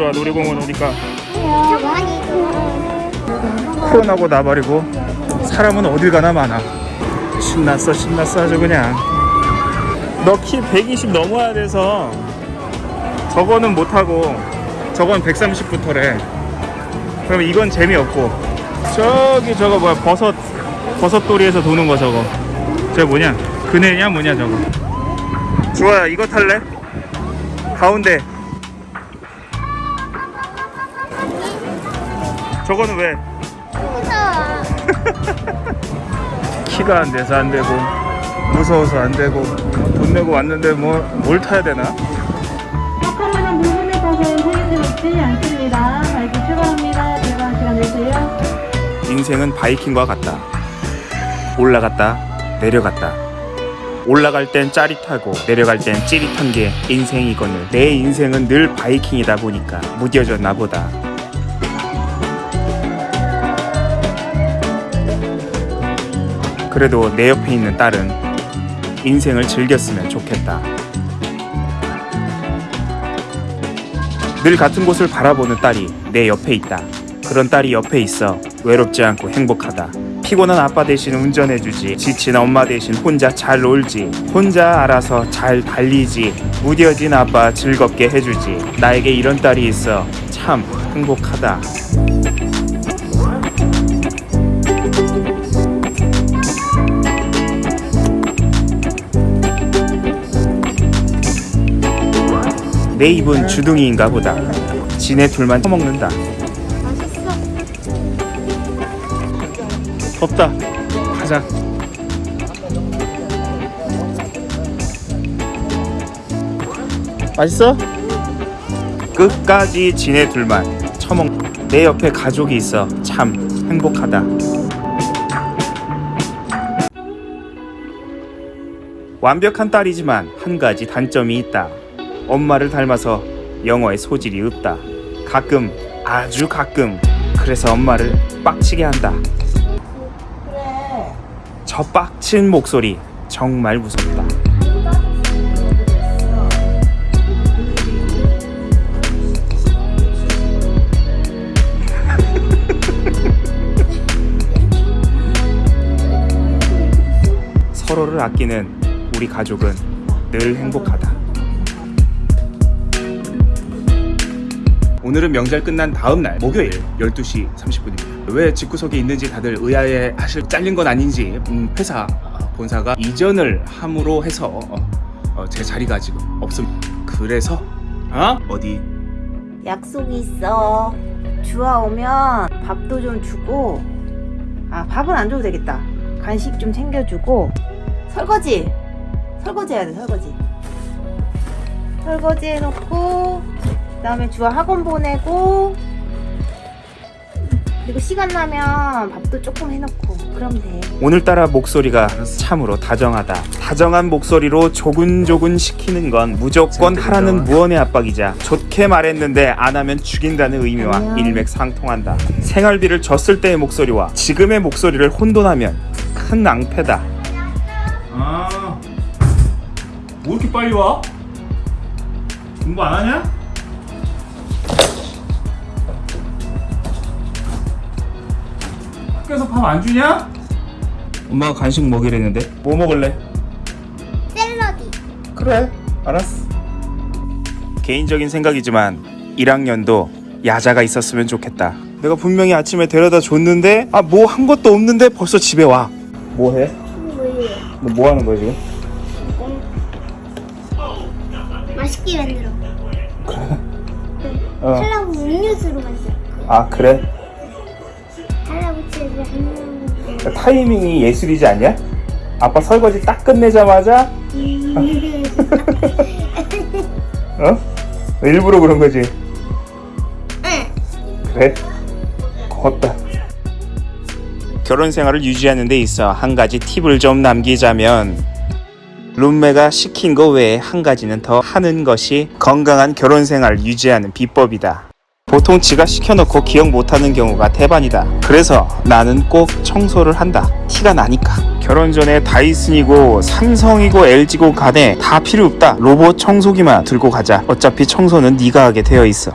좋아 놀이공원 오니까. 코로나고 나발이고 사람은 어딜 가나 많아. 신났어 신났어 아주 그냥. 너 키 120 넘어야 돼서 저거는 못하고 저건 130부터래. 그럼 이건 재미없고. 저기 저거 뭐야 버섯 버섯돌이에서 도는 거 저거. 저거 뭐냐? 그네냐 뭐냐 저거. 좋아요 이거 탈래? 가운데 저거는 왜? 무서워 키가 안 돼서 안 되고 무서워서 안 되고 돈 내고 왔는데 뭐 뭘 타야 되나? 아까만한 부분에 가서 소유지 없지 않습니다. 발기 출발합니다. 출발 시간 내세요. 인생은 바이킹과 같다. 올라갔다 내려갔다. 올라갈 땐 짜릿하고 내려갈 땐 찌릿한 게 인생이거늘 내 인생은 늘 바이킹이다 보니까 무뎌졌나 보다. 그래도 내 옆에 있는 딸은 인생을 즐겼으면 좋겠다. 늘 같은 곳을 바라보는 딸이 내 옆에 있다. 그런 딸이 옆에 있어 외롭지 않고 행복하다. 피곤한 아빠 대신 운전해주지. 지친 엄마 대신 혼자 잘 놀지. 혼자 알아서 잘 달리지. 무뎌진 아빠 즐겁게 해주지. 나에게 이런 딸이 있어 참 행복하다. 내 입은 주둥이인가 보다. 지네 둘만 처먹는다. 맛있어 덥다. 가자. 맛있어? 끝까지 지네 둘만 처먹. 내 옆에 가족이 있어 참 행복하다. 완벽한 딸이지만 한 가지 단점이 있다. 엄마를 닮아서 영어에 소질이 없다. 가끔 아주 가끔 그래서 엄마를 빡치게 한다. 저 빡친 목소리 정말 무섭다. 서로를 아끼는 우리 가족은 늘 행복하다. 오늘은 명절 끝난 다음 날 목요일 12시 30분입니다. 왜 집구석에 있는지 다들 의아해 하실 잘린 건 아닌지 음, 회사 본사가 이전을 함으로 해서 어, 어, 제 자리가 지금 없습니다. 그래서 어? 어디 약속이 있어. 주아 오면 밥도 좀 주고, 아, 밥은 안 줘도 되겠다. 간식 좀 챙겨주고, 설거지! 설거지 해야 돼, 설거지. 설거지 해놓고, 그 다음에 주아 학원 보내고, 그리고 시간 나면 밥도 조금 해놓고, 그럼 돼. 오늘따라 목소리가 참으로 다정하다. 다정한 목소리로 조근조근 시키는 건 무조건 하라는 무언의 압박이자 좋게 말했는데 안 하면 죽인다는 의미와 안녕. 일맥상통한다. 생활비를 줬을 때의 목소리와 지금의 목소리를 혼돈하면 큰 낭패다. 아, 뭐 이렇게 빨리 와? 공부 안 하냐? 학교에서 밥 안 주냐? 엄마가 간식 먹이랬는데 뭐 먹을래? 샐러디 그래 알았어 개인적인 생각이지만 1학년도 야자가 있었으면 좋겠다 내가 분명히 아침에 데려다 줬는데 아 뭐 한 것도 없는데 벌써 집에 와 뭐해? 뭐예요? 너뭐 하는 거야 지금? 맛있게 만들어 어. 할라고 음료수로 만들어 아 그래? 한명 타이밍이 예술이지 않냐? 아빠 설거지 딱 끝내자마자 어? 일부러 그런 거지? 그래? 고맙다 결혼 생활을 유지하는 데 있어 한 가지 팁을 좀 남기자면 룸메가 시킨 거 외에 한 가지는 더 하는 것이 건강한 결혼 생활 유지하는 비법이다. 보통 지가 시켜놓고 기억 못하는 경우가 대반이다. 그래서 나는 꼭 청소를 한다. 티가 나니까. 결혼 전에 다이슨이고 삼성이고 LG고 간에 다 필요 없다. 로봇 청소기만 들고 가자. 어차피 청소는 네가 하게 되어 있어.